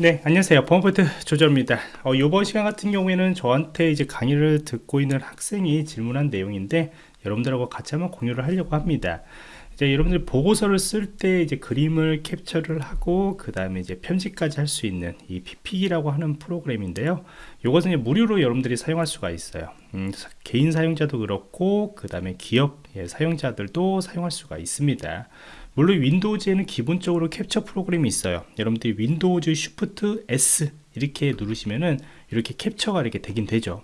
네 안녕하세요. 범포트 조절입니다. 어, 이번 시간 같은 경우에는 저한테 이제 강의를 듣고 있는 학생이 질문한 내용인데 여러분들하고 같이 한번 공유를 하려고 합니다. 이제 여러분들 보고서를 쓸 때 이제 그림을 캡처를 하고 그 다음에 이제 편집까지 할 수 있는 이 PP기라고 하는 프로그램인데요. 이것은 무료로 여러분들이 사용할 수가 있어요. 음, 개인 사용자도 그렇고 그 다음에 기업 예, 사용자들도 사용할 수가 있습니다 물론 윈도우즈에는 기본적으로 캡처 프로그램이 있어요. 여러분들이 윈도우즈 쉬프트 S 이렇게 누르시면은 이렇게 캡처가 이렇게 되긴 되죠.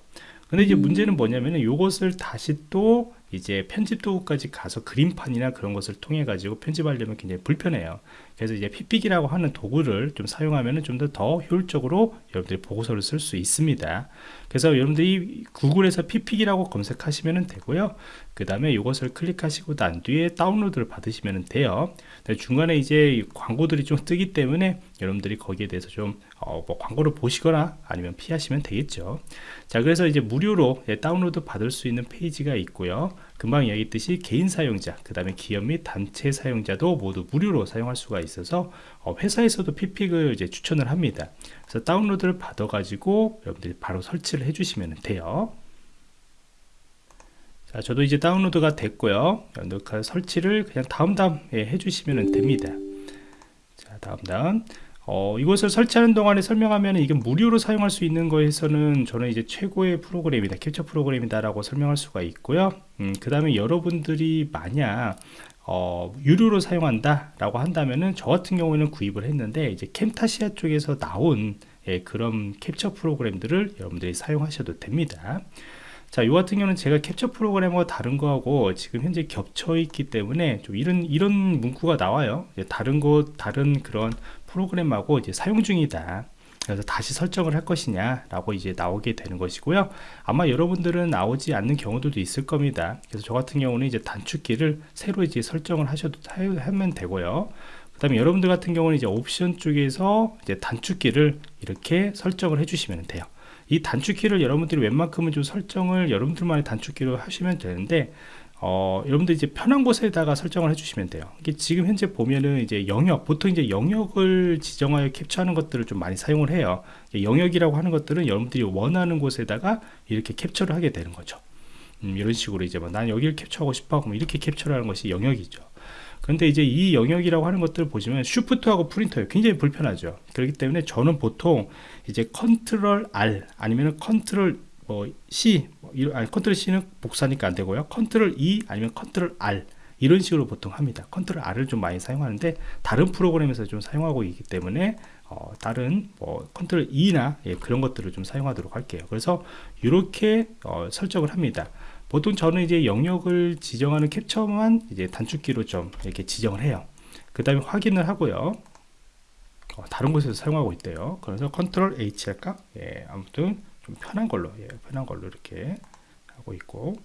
근데 이제 문제는 뭐냐면은 이것을 다시 또 이제 편집 도구까지 가서 그림판이나 그런 것을 통해 가지고 편집하려면 굉장히 불편해요. 그래서 이제 PicPick이라고 하는 도구를 좀 사용하면 좀 더 더 효율적으로 여러분들이 보고서를 쓸 수 있습니다. 그래서 여러분들이 구글에서 PicPick이라고 검색하시면 되고요. 그 다음에 이것을 클릭하시고 난 뒤에 다운로드를 받으시면 돼요. 중간에 이제 광고들이 좀 뜨기 때문에 여러분들이 거기에 대해서 좀 어, 뭐 광고를 보시거나 아니면 피하시면 되겠죠. 자 그래서 이제 무료로 예, 다운로드 받을 수 있는 페이지가 있고요 금방 이야기했듯이 개인 사용자 그 다음에 기업 및 단체 사용자도 모두 무료로 사용할 수가 있어서 어, 회사에서도 피픽을 이제 추천을 합니다. 그래서 다운로드를 받아 가지고 여러분들이 바로 설치를 해 주시면 돼요. 자 저도 이제 다운로드가 됐고요. 녹화 설치를 그냥 다음 다음 해주시면 됩니다. 자 다음 다음 어, 이것을 설치하는 동안에 설명하면 이게 무료로 사용할 수 있는 거에서는 저는 이제 최고의 프로그램이다 캡처 프로그램이다 라고 설명할 수가 있고요. 음, 그 다음에 여러분들이 만약 어, 유료로 사용한다 라고 한다면은 저 같은 경우에는 구입을 했는데 이제 캠타시아 쪽에서 나온 예, 그런 캡처 프로그램들을 여러분들이 사용하셔도 됩니다 자, 이 같은 경우는 제가 캡처 프로그램과 다른 거하고 지금 현재 겹쳐 있기 때문에 좀 이런 이런 문구가 나와요. 다른 곳 다른 그런 프로그램하고 이제 사용 중이다. 그래서 다시 설정을 할 것이냐 라고 이제 나오게 되는 것이고요 아마 여러분들은 나오지 않는 경우들도 있을 겁니다 그래서 저 같은 경우는 이제 단축키를 새로 이제 설정을 하셔도 하면 되고요 그 다음에 여러분들 같은 경우는 이제 옵션 쪽에서 이제 단축키를 이렇게 설정을 해주시면 돼요 이 단축키를 여러분들이 웬만큼은 좀 설정을 여러분들만의 단축키로 하시면 되는데 어, 여러분들 이제 편한 곳에다가 설정을 해주시면 돼요. 이게 지금 현재 보면은 이제 영역, 보통 이제 영역을 지정하여 캡처하는 것들을 좀 많이 사용을 해요. 영역이라고 하는 것들은 여러분들이 원하는 곳에다가 이렇게 캡처를 하게 되는 거죠. 음, 이런 식으로 이제 뭐 난 여기를 캡처하고 싶어 그럼 이렇게 캡처를 하는 것이 영역이죠. 그런데 이제 이 영역이라고 하는 것들을 보시면 슈프트하고 프린터예요. 굉장히 불편하죠. 그렇기 때문에 저는 보통 이제 컨트롤 R 아니면 컨트롤 뭐 C 뭐 아니 컨트롤 C는 복사니까 안 되고요. 컨트롤 E 아니면 컨트롤 R 이런 식으로 보통 합니다. 컨트롤 R을 좀 많이 사용하는데 다른 프로그램에서 좀 사용하고 있기 때문에 어, 다른 뭐 컨트롤 E나 예, 그런 것들을 좀 사용하도록 할게요. 그래서 이렇게 어, 설정을 합니다. 보통 저는 이제 영역을 지정하는 캡처만 이제 단축키로 좀 이렇게 지정을 해요. 그 다음에 확인을 하고요. 어, 다른 곳에서 사용하고 있대요. 그래서 컨트롤 H 할까? 예, 아무튼 좀 편한 걸로 예, 편한 걸로 이렇게 하고 있고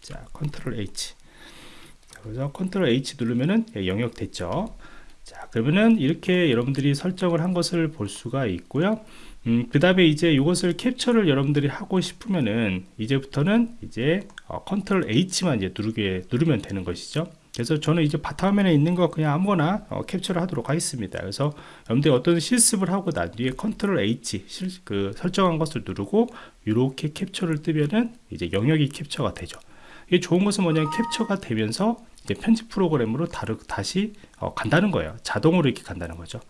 자 컨트롤 H 그래서 컨트롤 H 누르면은 예, 영역 됐죠 자 그러면은 이렇게 여러분들이 설정을 한 것을 볼 수가 있고요 음, 그 다음에 이제 이것을 캡처를 여러분들이 하고 싶으면은 이제부터는 이제 어, 컨트롤 H만 이제 누르게 누르면 되는 것이죠. 그래서 저는 이제 바탕화면에 있는 거 그냥 아무거나 어, 캡처를 하도록 하겠습니다. 그래서 여러분들이 어떤 실습을 하고 난 뒤에 컨트롤 H 실, 그 설정한 것을 누르고 이렇게 캡처를 뜨면은 이제 영역이 캡처가 되죠. 이게 좋은 것은 뭐냐면 캡처가 되면서 편집 프로그램으로 다르, 다시 어, 간다는 거예요. 자동으로 이렇게 간다는 거죠.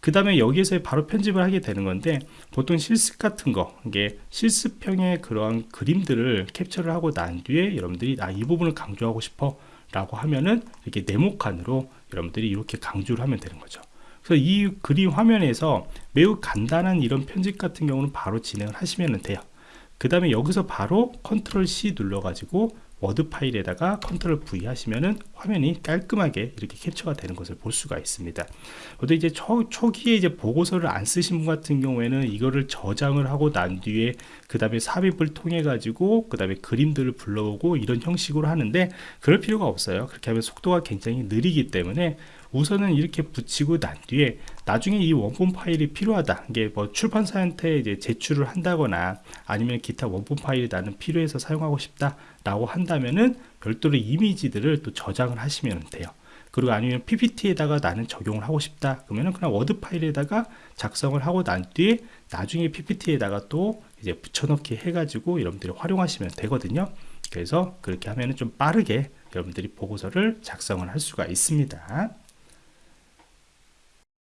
그 다음에 여기에서 바로 편집을 하게 되는 건데 보통 실습 같은 거 이게 실습형의 그러한 그림들을 캡처를 하고 난 뒤에 여러분들이 아 이 부분을 강조하고 싶어 라고 하면은 이렇게 네모칸으로 여러분들이 이렇게 강조를 하면 되는 거죠. 그래서 이 그림 화면에서 매우 간단한 이런 편집 같은 경우는 바로 진행을 하시면 돼요. 그 다음에 여기서 바로 컨트롤 C 눌러 가지고 워드 파일에다가 컨트롤 V 하시면은 화면이 깔끔하게 이렇게 캡처가 되는 것을 볼 수가 있습니다. 근데 이제 초, 초기에 이제 보고서를 안 쓰신 분 같은 경우에는 이거를 저장을 하고 난 뒤에 그 다음에 삽입을 통해 가지고 그 다음에 그림들을 불러오고 이런 형식으로 하는데 그럴 필요가 없어요. 그렇게 하면 속도가 굉장히 느리기 때문에 우선은 이렇게 붙이고 난 뒤에 나중에 이 원본 파일이 필요하다. 이게 뭐 출판사한테 이제 제출을 한다거나 아니면 기타 원본 파일이 나는 필요해서 사용하고 싶다 라고 한다면은 별도로 이미지들을 또 저장을 하시면 돼요. 그리고 아니면 PPT에다가 나는 적용을 하고 싶다. 그러면은 그냥 워드 파일에다가 작성을 하고 난 뒤에 나중에 PPT에다가 또 이제 붙여넣기 해가지고 여러분들이 활용하시면 되거든요. 그래서 그렇게 하면은 좀 빠르게 여러분들이 보고서를 작성을 할 수가 있습니다